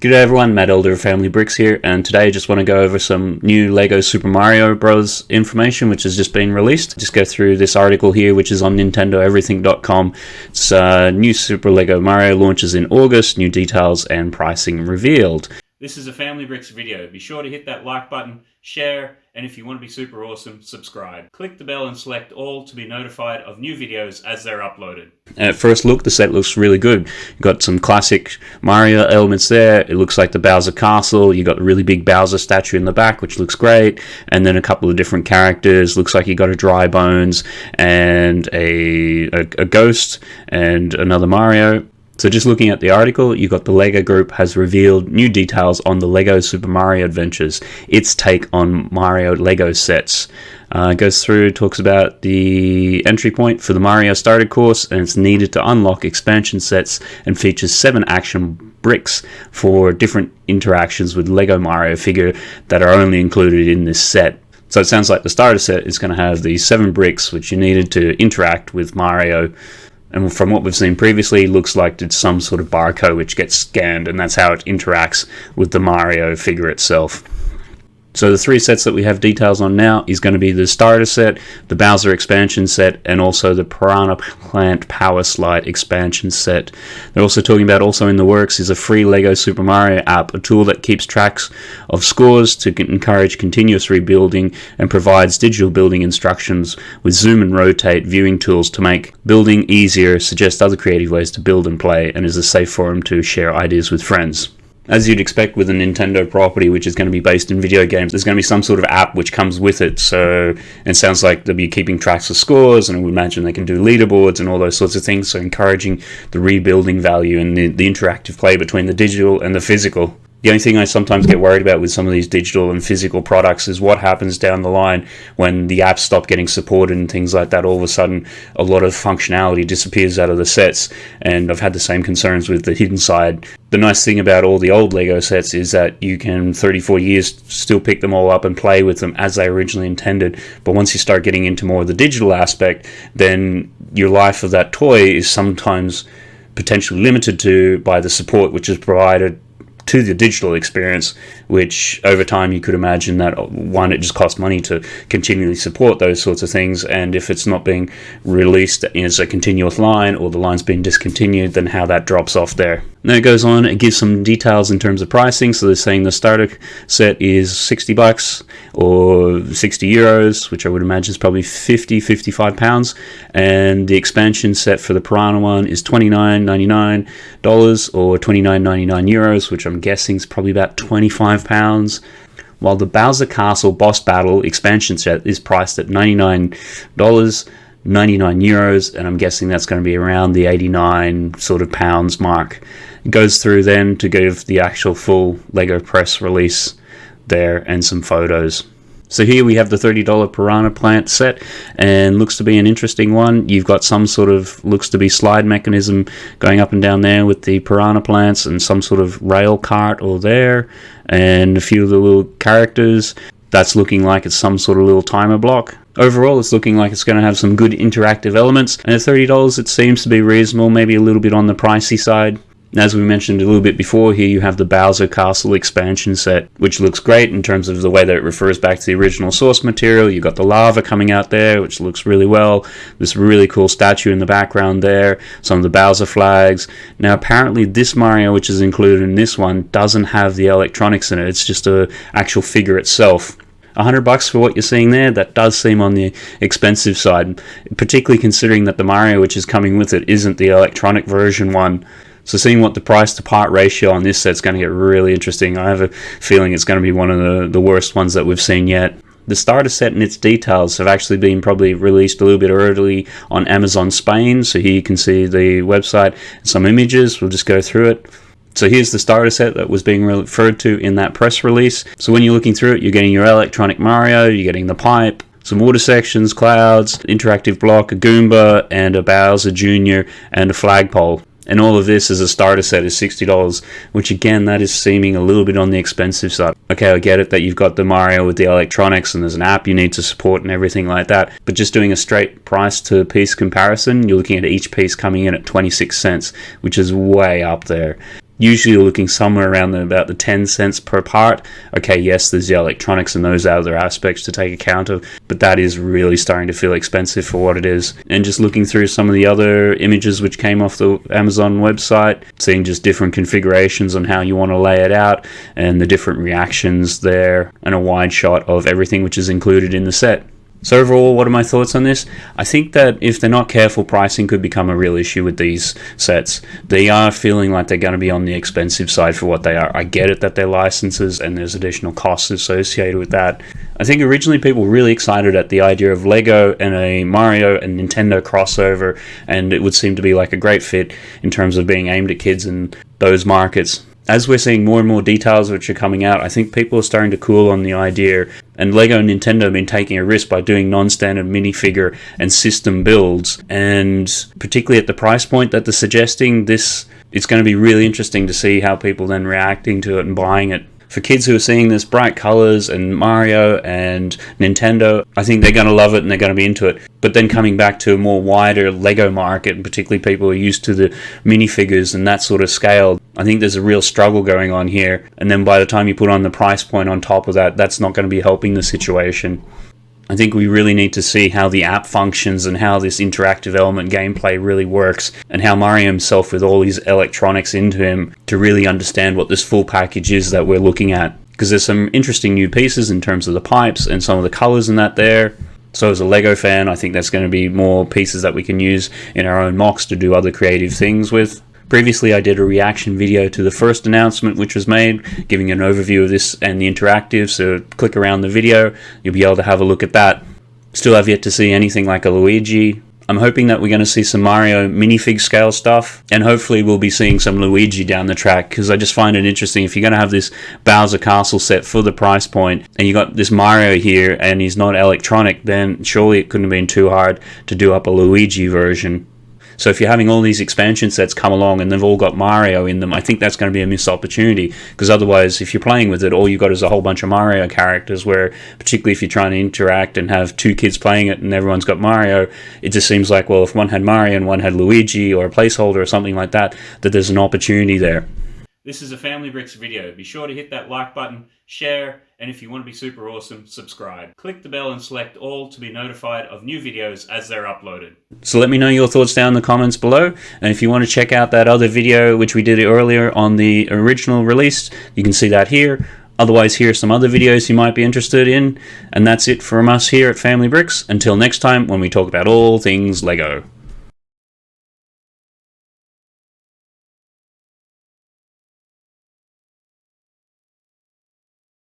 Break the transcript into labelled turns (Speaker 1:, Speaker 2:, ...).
Speaker 1: G'day everyone, Matt Elder of Family Bricks here, and today I just want to go over some new LEGO Super Mario Bros. information which has just been released. Just go through this article here which is on NintendoEverything.com. It's uh, new Super LEGO Mario launches in August, new details and pricing revealed. This is a Family Bricks video. Be sure to hit that like button, share, and if you want to be super awesome, subscribe. Click the bell and select all to be notified of new videos as they're uploaded. At first look, the set looks really good. You've got some classic Mario elements there. It looks like the Bowser Castle. You've got the really big Bowser statue in the back, which looks great. And then a couple of different characters. Looks like you got a Dry Bones and a, a, a Ghost and another Mario. So just looking at the article, you got the LEGO Group has revealed new details on the LEGO Super Mario Adventures, its take on Mario LEGO sets. Uh, goes through, talks about the entry point for the Mario Starter Course, and it's needed to unlock expansion sets and features seven action bricks for different interactions with LEGO Mario figure that are only included in this set. So it sounds like the starter set is going to have these seven bricks which you needed to interact with Mario and from what we've seen previously, looks like it's some sort of barcode which gets scanned, and that's how it interacts with the Mario figure itself. So the three sets that we have details on now is going to be the starter set, the Bowser expansion set, and also the Piranha Plant Power Slide expansion set. They're also talking about also in the works is a free LEGO Super Mario app, a tool that keeps tracks of scores to encourage continuous rebuilding and provides digital building instructions with zoom and rotate viewing tools to make building easier, suggest other creative ways to build and play, and is a safe forum to share ideas with friends as you'd expect with a Nintendo property, which is going to be based in video games, there's going to be some sort of app which comes with it. So it sounds like they'll be keeping tracks of scores, and would imagine they can do leaderboards and all those sorts of things. So encouraging the rebuilding value and the, the interactive play between the digital and the physical. The only thing I sometimes get worried about with some of these digital and physical products is what happens down the line when the apps stop getting supported and things like that. All of a sudden, a lot of functionality disappears out of the sets, and I've had the same concerns with the hidden side. The nice thing about all the old Lego sets is that you can, 34 years, still pick them all up and play with them as they originally intended. But once you start getting into more of the digital aspect, then your life of that toy is sometimes potentially limited to by the support which is provided to the digital experience, which over time you could imagine that uh, one, it just costs money to continually support those sorts of things, and if it's not being released as a continuous line or the line's been discontinued, then how that drops off there. Then it goes on, it gives some details in terms of pricing. So they're saying the starter set is 60 bucks or 60 euros, which I would imagine is probably 50, 55 pounds. And the expansion set for the Piranha one is $29.99 or 29.99 euros, which I'm guessing is probably about 25 pounds while the Bowser Castle Boss Battle expansion set is priced at $99 99 euros, and I'm guessing that's going to be around the 89 sort of pounds mark. Goes through then to give the actual full Lego press release there and some photos. So here we have the $30 Piranha plant set and looks to be an interesting one. You've got some sort of, looks to be slide mechanism going up and down there with the Piranha plants and some sort of rail cart or there and a few of the little characters. That's looking like it's some sort of little timer block. Overall, it's looking like it's going to have some good interactive elements, and at $30 it seems to be reasonable, maybe a little bit on the pricey side. As we mentioned a little bit before, here you have the Bowser Castle expansion set, which looks great in terms of the way that it refers back to the original source material. You've got the lava coming out there, which looks really well. This really cool statue in the background there, some of the Bowser flags. Now, apparently, this Mario, which is included in this one, doesn't have the electronics in it. It's just a actual figure itself. 100 bucks for what you're seeing there, that does seem on the expensive side, particularly considering that the Mario which is coming with it isn't the electronic version one. So seeing what the price to part ratio on this set's going to get really interesting. I have a feeling it's going to be one of the, the worst ones that we've seen yet. The starter set and its details have actually been probably released a little bit early on Amazon Spain. So here you can see the website, and some images. We'll just go through it. So here's the starter set that was being referred to in that press release. So when you're looking through it, you're getting your electronic Mario, you're getting the pipe, some water sections, clouds, interactive block, a Goomba, and a Bowser Jr., and a flagpole. And all of this as a starter set is $60, which again, that is seeming a little bit on the expensive side. Okay, I get it that you've got the Mario with the electronics and there's an app you need to support and everything like that. But just doing a straight price to piece comparison, you're looking at each piece coming in at 26 cents, which is way up there. Usually you're looking somewhere around the, about the 10 cents per part. Okay, yes, there's the electronics and those other aspects to take account of, but that is really starting to feel expensive for what it is. And just looking through some of the other images which came off the Amazon website, seeing just different configurations on how you want to lay it out and the different reactions there, and a wide shot of everything which is included in the set. So overall, what are my thoughts on this? I think that if they're not careful, pricing could become a real issue with these sets. They are feeling like they're going to be on the expensive side for what they are. I get it that they're licenses and there's additional costs associated with that. I think originally people were really excited at the idea of Lego and a Mario and Nintendo crossover, and it would seem to be like a great fit in terms of being aimed at kids in those markets as we're seeing more and more details which are coming out, I think people are starting to cool on the idea. And Lego and Nintendo have been taking a risk by doing non-standard minifigure and system builds. And particularly at the price point that they're suggesting, this it's going to be really interesting to see how people then reacting to it and buying it for kids who are seeing this bright colors and Mario and Nintendo, I think they're going to love it and they're going to be into it. But then coming back to a more wider Lego market, and particularly people who are used to the minifigures and that sort of scale, I think there's a real struggle going on here. And then by the time you put on the price point on top of that, that's not going to be helping the situation. I think we really need to see how the app functions and how this interactive element gameplay really works, and how Mario himself, with all his electronics into him, to really understand what this full package is that we're looking at. Because there's some interesting new pieces in terms of the pipes and some of the colors in that there. So, as a LEGO fan, I think that's going to be more pieces that we can use in our own MOCs to do other creative things with. Previously, I did a reaction video to the first announcement which was made, giving an overview of this and the interactive, so click around the video, you'll be able to have a look at that. Still have yet to see anything like a Luigi. I'm hoping that we're going to see some Mario minifig scale stuff, and hopefully we'll be seeing some Luigi down the track, because I just find it interesting. If you're going to have this Bowser Castle set for the price point, and you got this Mario here, and he's not electronic, then surely it couldn't have been too hard to do up a Luigi version. So if you're having all these expansion sets come along and they've all got Mario in them, I think that's going to be a missed opportunity because otherwise, if you're playing with it, all you've got is a whole bunch of Mario characters. Where particularly if you're trying to interact and have two kids playing it and everyone's got Mario, it just seems like well, if one had Mario and one had Luigi or a placeholder or something like that, that there's an opportunity there. This is a Family Bricks video. Be sure to hit that like button, share, and if you want to be super awesome, subscribe. Click the bell and select all to be notified of new videos as they're uploaded. So let me know your thoughts down in the comments below. And if you want to check out that other video which we did earlier on the original release, you can see that here. Otherwise, here are some other videos you might be interested in. And that's it from us here at Family Bricks. Until next time when we talk about all things LEGO.